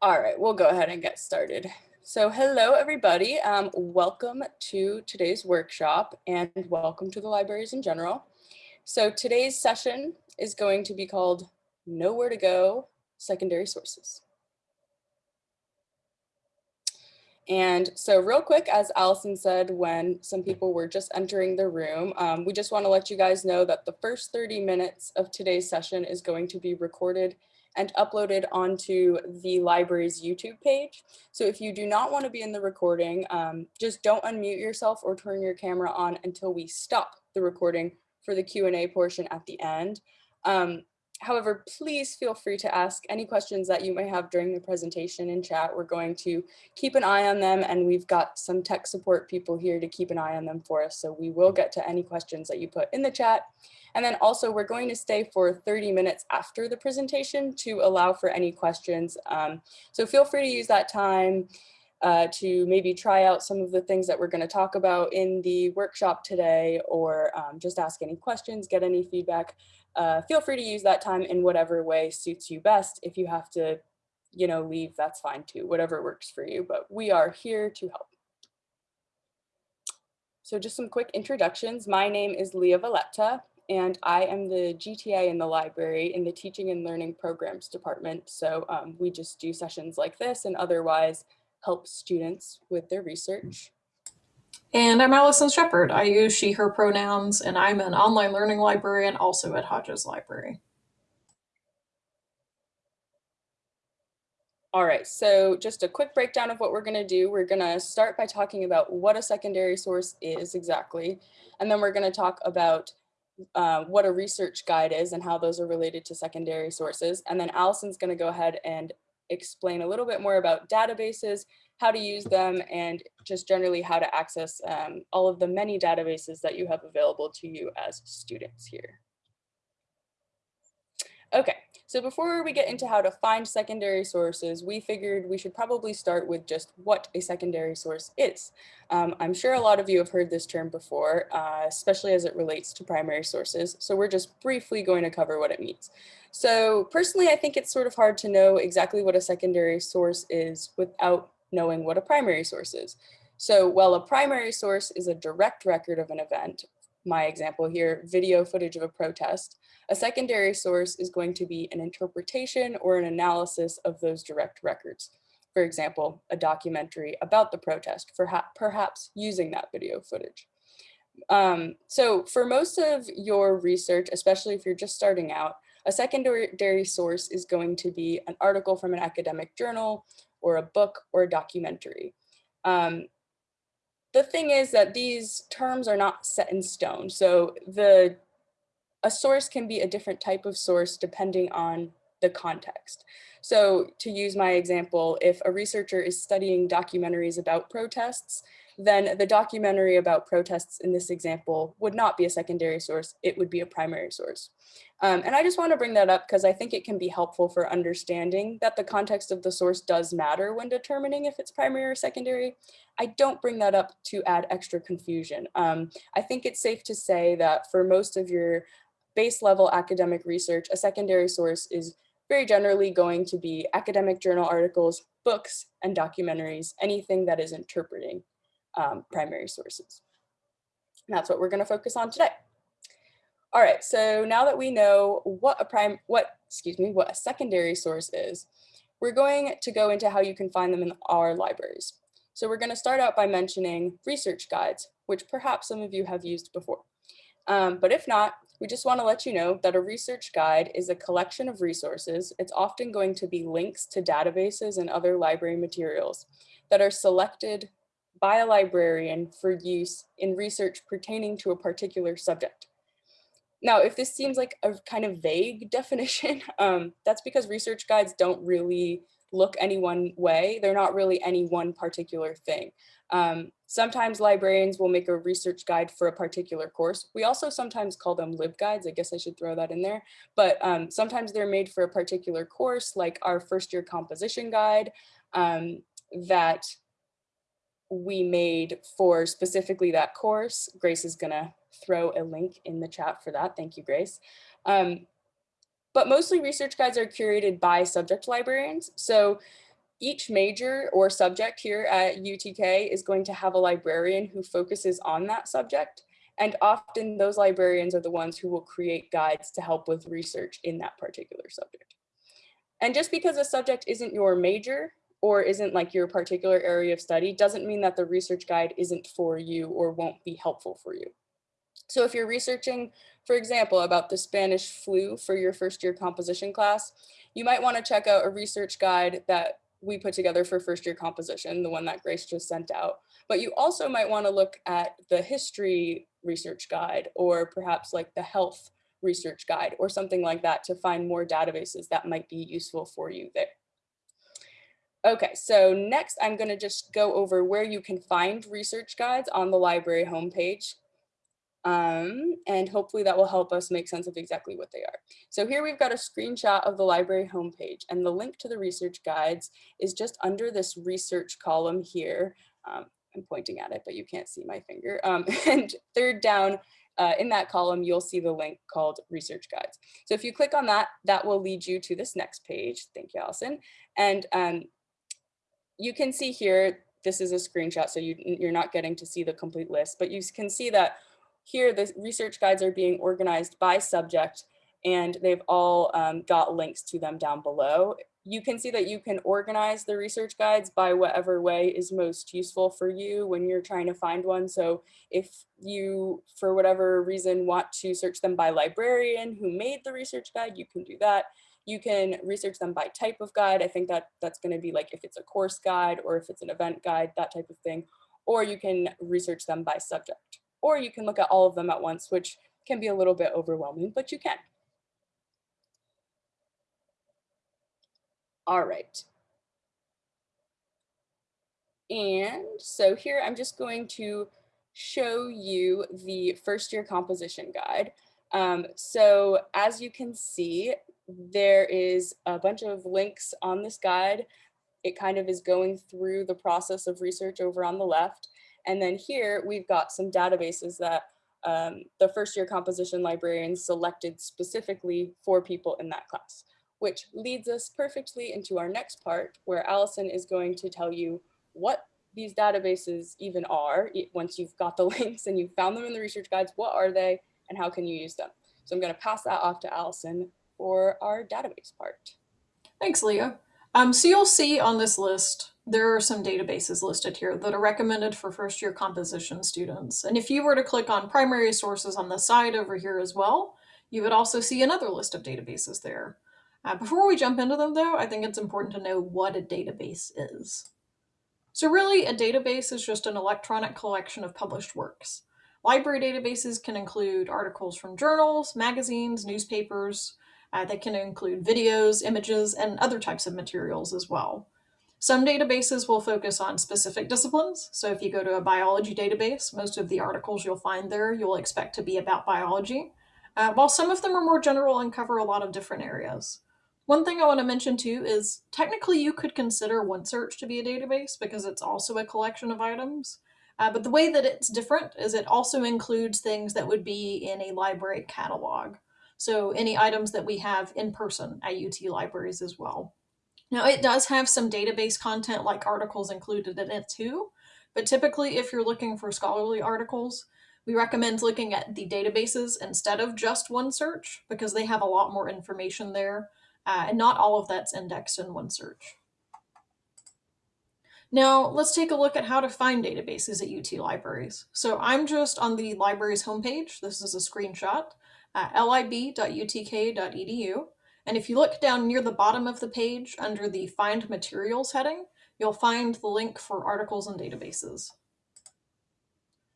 All right, we'll go ahead and get started. So hello, everybody. Um, welcome to today's workshop and welcome to the libraries in general. So today's session is going to be called Nowhere to Go, Secondary Sources. And so real quick, as Allison said, when some people were just entering the room, um, we just want to let you guys know that the first 30 minutes of today's session is going to be recorded and uploaded onto the library's YouTube page. So if you do not want to be in the recording, um, just don't unmute yourself or turn your camera on until we stop the recording for the Q&A portion at the end. Um, However, please feel free to ask any questions that you may have during the presentation in chat. We're going to keep an eye on them and we've got some tech support people here to keep an eye on them for us. So we will get to any questions that you put in the chat. And then also we're going to stay for 30 minutes after the presentation to allow for any questions. Um, so feel free to use that time uh, to maybe try out some of the things that we're going to talk about in the workshop today or um, just ask any questions, get any feedback uh, feel free to use that time in whatever way suits you best. If you have to, you know, leave, that's fine too, whatever works for you, but we are here to help. So just some quick introductions. My name is Leah Valletta, and I am the GTA in the library in the Teaching and Learning Programs Department. So um, we just do sessions like this and otherwise help students with their research. And I'm Allison Shepard. I use she, her pronouns, and I'm an online learning librarian also at Hodges Library. All right, so just a quick breakdown of what we're gonna do. We're gonna start by talking about what a secondary source is exactly, and then we're gonna talk about uh, what a research guide is and how those are related to secondary sources. And then Allison's gonna go ahead and explain a little bit more about databases how to use them, and just generally how to access um, all of the many databases that you have available to you as students here. Okay, so before we get into how to find secondary sources, we figured we should probably start with just what a secondary source is. Um, I'm sure a lot of you have heard this term before, uh, especially as it relates to primary sources. So we're just briefly going to cover what it means. So personally, I think it's sort of hard to know exactly what a secondary source is without knowing what a primary source is. So while a primary source is a direct record of an event, my example here, video footage of a protest, a secondary source is going to be an interpretation or an analysis of those direct records. For example, a documentary about the protest, perhaps using that video footage. Um, so for most of your research, especially if you're just starting out, a secondary source is going to be an article from an academic journal or a book or a documentary. Um, the thing is that these terms are not set in stone. So the a source can be a different type of source depending on the context. So to use my example, if a researcher is studying documentaries about protests, then the documentary about protests in this example would not be a secondary source, it would be a primary source. Um, and I just want to bring that up because I think it can be helpful for understanding that the context of the source does matter when determining if it's primary or secondary. I don't bring that up to add extra confusion. Um, I think it's safe to say that for most of your base level academic research, a secondary source is very generally going to be academic journal articles, books, and documentaries, anything that is interpreting um, primary sources. And that's what we're going to focus on today. All right, so now that we know what a prime, what, excuse me, what a secondary source is, we're going to go into how you can find them in our libraries. So we're going to start out by mentioning research guides, which perhaps some of you have used before. Um, but if not, we just want to let you know that a research guide is a collection of resources. It's often going to be links to databases and other library materials that are selected by a librarian for use in research pertaining to a particular subject. Now, if this seems like a kind of vague definition, um, that's because research guides don't really look any one way. They're not really any one particular thing. Um, sometimes librarians will make a research guide for a particular course. We also sometimes call them LibGuides. I guess I should throw that in there. But um, sometimes they're made for a particular course, like our first year composition guide um, that we made for specifically that course. Grace is gonna throw a link in the chat for that. Thank you, Grace. Um, but mostly research guides are curated by subject librarians. So each major or subject here at UTK is going to have a librarian who focuses on that subject. And often those librarians are the ones who will create guides to help with research in that particular subject. And just because a subject isn't your major or isn't like your particular area of study doesn't mean that the research guide isn't for you or won't be helpful for you. So if you're researching, for example, about the Spanish flu for your first year composition class, you might want to check out a research guide that we put together for first year composition, the one that Grace just sent out. But you also might want to look at the history research guide or perhaps like the health research guide or something like that to find more databases that might be useful for you there. Okay, so next I'm going to just go over where you can find research guides on the library homepage. Um, and hopefully that will help us make sense of exactly what they are. So here we've got a screenshot of the library homepage and the link to the research guides is just under this research column here. Um, I'm pointing at it, but you can't see my finger. Um, and third down uh, in that column, you'll see the link called research guides. So if you click on that, that will lead you to this next page. Thank you, Allison. And um, you can see here, this is a screenshot, so you, you're not getting to see the complete list, but you can see that here the research guides are being organized by subject and they've all um, got links to them down below. You can see that you can organize the research guides by whatever way is most useful for you when you're trying to find one. So if you, for whatever reason, want to search them by librarian who made the research guide, you can do that. You can research them by type of guide. I think that that's going to be like if it's a course guide or if it's an event guide, that type of thing. Or you can research them by subject or you can look at all of them at once, which can be a little bit overwhelming, but you can. All right. And so here I'm just going to show you the first year composition guide. Um, so as you can see, there is a bunch of links on this guide. It kind of is going through the process of research over on the left. And then here we've got some databases that um, the first year composition librarians selected specifically for people in that class, which leads us perfectly into our next part where Allison is going to tell you what these databases even are. Once you've got the links and you've found them in the research guides, what are they and how can you use them? So I'm gonna pass that off to Allison for our database part. Thanks, Leah. Um, so you'll see on this list there are some databases listed here that are recommended for first year composition students. And if you were to click on primary sources on the side over here as well, you would also see another list of databases there. Uh, before we jump into them though, I think it's important to know what a database is. So really a database is just an electronic collection of published works. Library databases can include articles from journals, magazines, newspapers. Uh, they can include videos, images, and other types of materials as well. Some databases will focus on specific disciplines. So if you go to a biology database, most of the articles you'll find there, you'll expect to be about biology, uh, while some of them are more general and cover a lot of different areas. One thing I want to mention too is technically you could consider OneSearch to be a database because it's also a collection of items. Uh, but the way that it's different is it also includes things that would be in a library catalog. So any items that we have in person at UT libraries as well. Now it does have some database content like articles included in it too, but typically if you're looking for scholarly articles, we recommend looking at the databases instead of just OneSearch because they have a lot more information there uh, and not all of that's indexed in OneSearch. Now let's take a look at how to find databases at UT libraries. So I'm just on the library's homepage. This is a screenshot, uh, lib.utk.edu. And if you look down near the bottom of the page under the Find Materials heading, you'll find the link for articles and databases.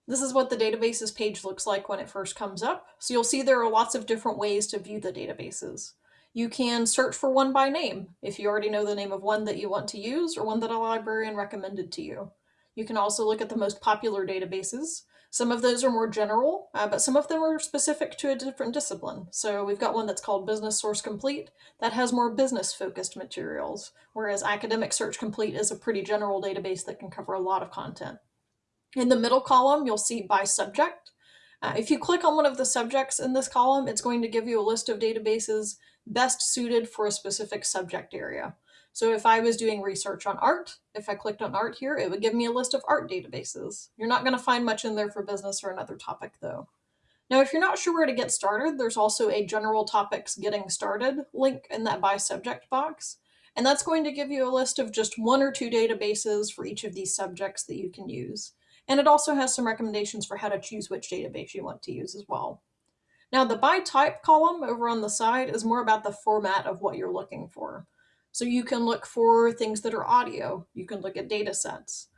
This is what the databases page looks like when it first comes up. So you'll see there are lots of different ways to view the databases. You can search for one by name if you already know the name of one that you want to use or one that a librarian recommended to you. You can also look at the most popular databases some of those are more general, uh, but some of them are specific to a different discipline. So we've got one that's called Business Source Complete that has more business focused materials, whereas Academic Search Complete is a pretty general database that can cover a lot of content. In the middle column, you'll see by subject. Uh, if you click on one of the subjects in this column, it's going to give you a list of databases best suited for a specific subject area. So if I was doing research on art, if I clicked on art here, it would give me a list of art databases. You're not going to find much in there for business or another topic though. Now, if you're not sure where to get started, there's also a general topics getting started link in that by subject box. And that's going to give you a list of just one or two databases for each of these subjects that you can use. And it also has some recommendations for how to choose which database you want to use as well. Now the by type column over on the side is more about the format of what you're looking for. So you can look for things that are audio. You can look at data sets,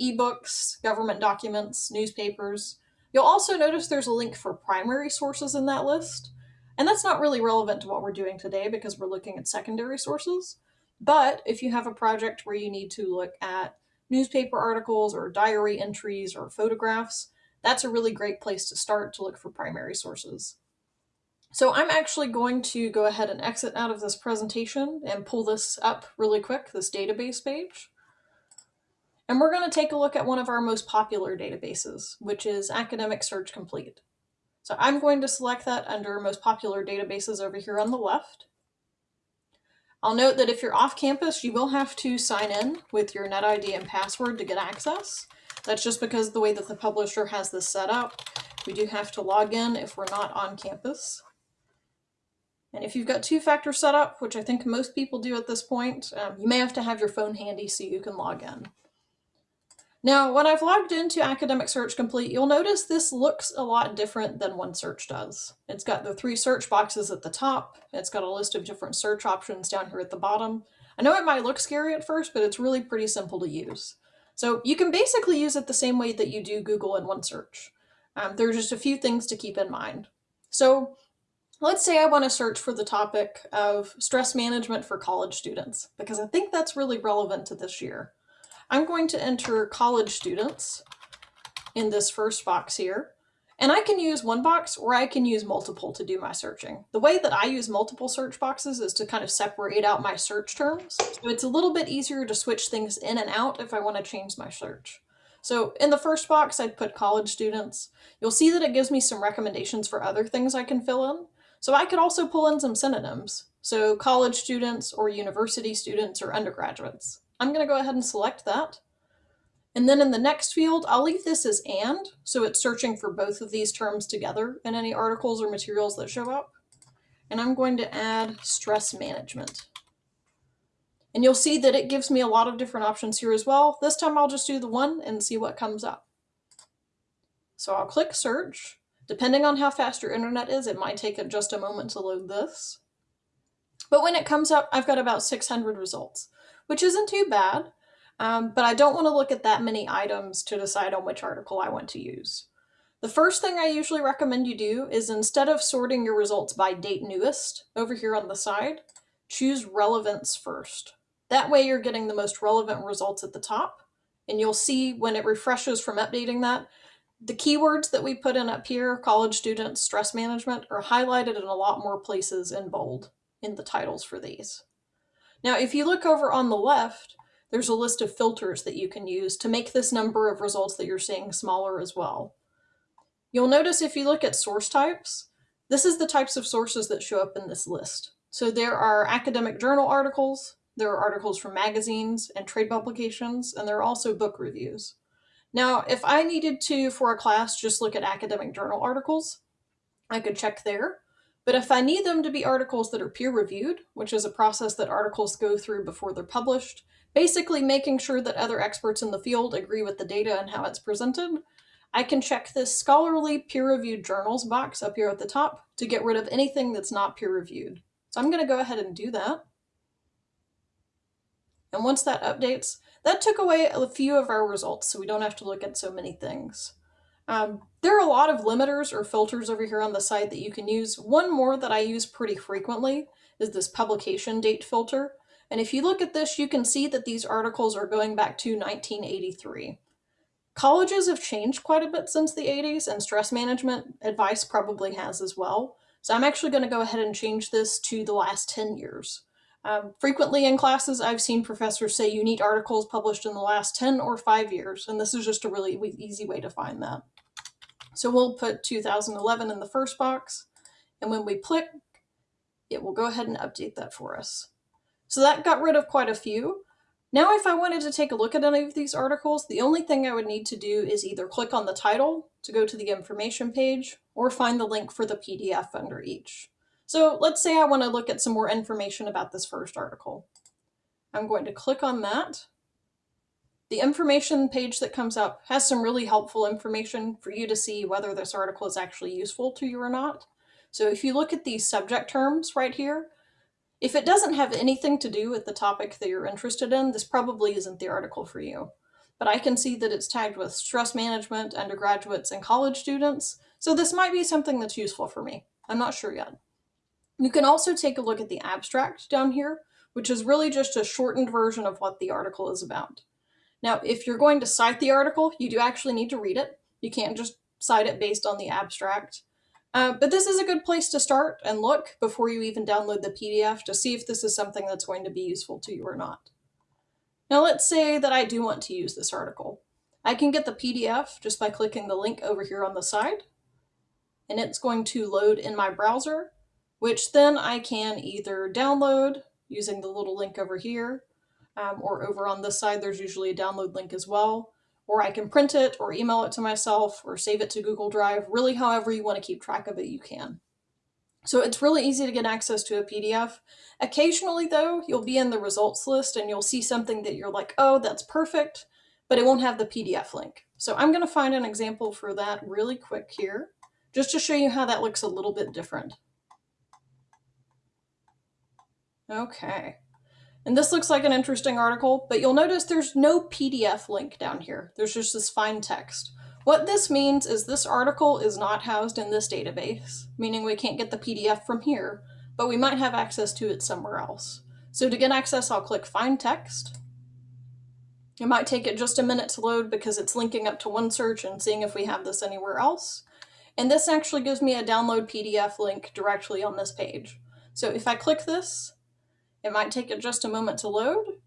ebooks, government documents, newspapers, You'll also notice there's a link for primary sources in that list. And that's not really relevant to what we're doing today because we're looking at secondary sources. But if you have a project where you need to look at newspaper articles or diary entries or photographs, that's a really great place to start to look for primary sources. So I'm actually going to go ahead and exit out of this presentation and pull this up really quick, this database page. And we're going to take a look at one of our most popular databases, which is Academic Search Complete. So I'm going to select that under most popular databases over here on the left. I'll note that if you're off campus, you will have to sign in with your NetID and password to get access. That's just because the way that the publisher has this set up, we do have to log in if we're not on campus. And if you've got two-factor set up, which I think most people do at this point, um, you may have to have your phone handy so you can log in. Now, when I've logged into Academic Search Complete, you'll notice this looks a lot different than OneSearch does. It's got the three search boxes at the top. It's got a list of different search options down here at the bottom. I know it might look scary at first, but it's really pretty simple to use. So you can basically use it the same way that you do Google and OneSearch. Um, there are just a few things to keep in mind. So let's say I want to search for the topic of stress management for college students, because I think that's really relevant to this year. I'm going to enter college students in this first box here. And I can use one box or I can use multiple to do my searching. The way that I use multiple search boxes is to kind of separate out my search terms. So it's a little bit easier to switch things in and out if I want to change my search. So in the first box, I'd put college students. You'll see that it gives me some recommendations for other things I can fill in. So I could also pull in some synonyms. So college students or university students or undergraduates. I'm going to go ahead and select that. And then in the next field, I'll leave this as and, so it's searching for both of these terms together in any articles or materials that show up. And I'm going to add stress management. And you'll see that it gives me a lot of different options here as well. This time I'll just do the one and see what comes up. So I'll click search. Depending on how fast your internet is, it might take just a moment to load this. But when it comes up, I've got about 600 results which isn't too bad. Um, but I don't want to look at that many items to decide on which article I want to use. The first thing I usually recommend you do is instead of sorting your results by date newest over here on the side, choose relevance first. That way you're getting the most relevant results at the top. And you'll see when it refreshes from updating that, the keywords that we put in up here, college students, stress management, are highlighted in a lot more places in bold in the titles for these. Now, if you look over on the left, there's a list of filters that you can use to make this number of results that you're seeing smaller as well. You'll notice if you look at source types, this is the types of sources that show up in this list. So there are academic journal articles, there are articles from magazines and trade publications, and there are also book reviews. Now, if I needed to, for a class, just look at academic journal articles, I could check there. But if I need them to be articles that are peer reviewed, which is a process that articles go through before they're published, basically making sure that other experts in the field agree with the data and how it's presented, I can check this scholarly peer-reviewed journals box up here at the top to get rid of anything that's not peer-reviewed. So I'm going to go ahead and do that. And once that updates, that took away a few of our results, so we don't have to look at so many things. Um, there are a lot of limiters or filters over here on the site that you can use. One more that I use pretty frequently is this publication date filter. And if you look at this, you can see that these articles are going back to 1983. Colleges have changed quite a bit since the 80s and stress management advice probably has as well. So I'm actually going to go ahead and change this to the last 10 years. Um, frequently in classes, I've seen professors say you need articles published in the last 10 or 5 years, and this is just a really easy way to find that. So we'll put 2011 in the first box, and when we click, it will go ahead and update that for us. So that got rid of quite a few. Now, if I wanted to take a look at any of these articles, the only thing I would need to do is either click on the title to go to the information page or find the link for the PDF under each. So let's say I want to look at some more information about this first article. I'm going to click on that. The information page that comes up has some really helpful information for you to see whether this article is actually useful to you or not. So if you look at these subject terms right here, if it doesn't have anything to do with the topic that you're interested in, this probably isn't the article for you. But I can see that it's tagged with stress management, undergraduates, and college students, so this might be something that's useful for me. I'm not sure yet. You can also take a look at the abstract down here, which is really just a shortened version of what the article is about. Now, if you're going to cite the article, you do actually need to read it. You can't just cite it based on the abstract. Uh, but this is a good place to start and look before you even download the PDF to see if this is something that's going to be useful to you or not. Now let's say that I do want to use this article. I can get the PDF just by clicking the link over here on the side, and it's going to load in my browser, which then I can either download using the little link over here, um, or over on this side there's usually a download link as well, or I can print it or email it to myself or save it to Google Drive. Really, however you want to keep track of it, you can. So it's really easy to get access to a PDF. Occasionally, though, you'll be in the results list and you'll see something that you're like, oh, that's perfect, but it won't have the PDF link. So I'm going to find an example for that really quick here, just to show you how that looks a little bit different. Okay. And this looks like an interesting article, but you'll notice there's no PDF link down here. There's just this Find Text. What this means is this article is not housed in this database, meaning we can't get the PDF from here, but we might have access to it somewhere else. So to get access, I'll click Find Text. It might take it just a minute to load because it's linking up to OneSearch and seeing if we have this anywhere else. And this actually gives me a download PDF link directly on this page. So if I click this, it might take just a moment to load,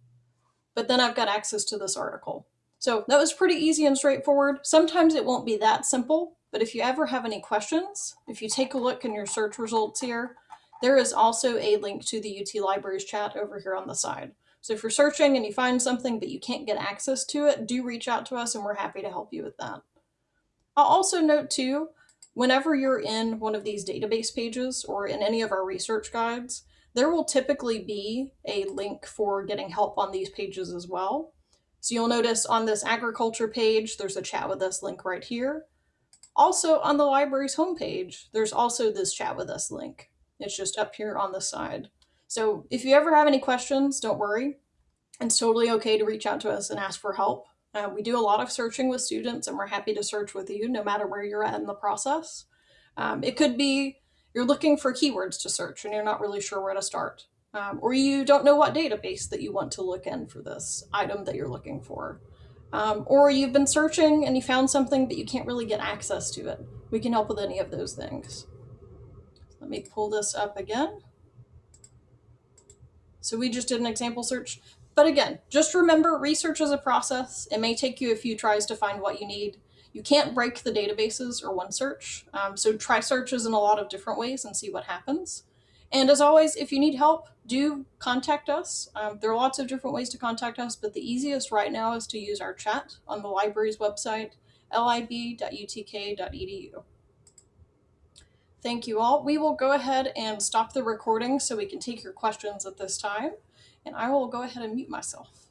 but then I've got access to this article. So that was pretty easy and straightforward. Sometimes it won't be that simple, but if you ever have any questions, if you take a look in your search results here, there is also a link to the UT Libraries chat over here on the side. So if you're searching and you find something but you can't get access to it, do reach out to us and we're happy to help you with that. I'll also note too, whenever you're in one of these database pages or in any of our research guides, there will typically be a link for getting help on these pages as well. So you'll notice on this agriculture page, there's a chat with us link right here. Also on the library's homepage, there's also this chat with us link. It's just up here on the side. So if you ever have any questions, don't worry. It's totally okay to reach out to us and ask for help. Uh, we do a lot of searching with students and we're happy to search with you no matter where you're at in the process. Um, it could be you're looking for keywords to search and you're not really sure where to start. Um, or you don't know what database that you want to look in for this item that you're looking for. Um, or you've been searching and you found something but you can't really get access to it. We can help with any of those things. Let me pull this up again. So we just did an example search. But again, just remember research is a process. It may take you a few tries to find what you need. You can't break the databases or OneSearch, um, so try searches in a lot of different ways and see what happens. And as always, if you need help, do contact us. Um, there are lots of different ways to contact us, but the easiest right now is to use our chat on the library's website, lib.utk.edu. Thank you all. We will go ahead and stop the recording so we can take your questions at this time, and I will go ahead and mute myself.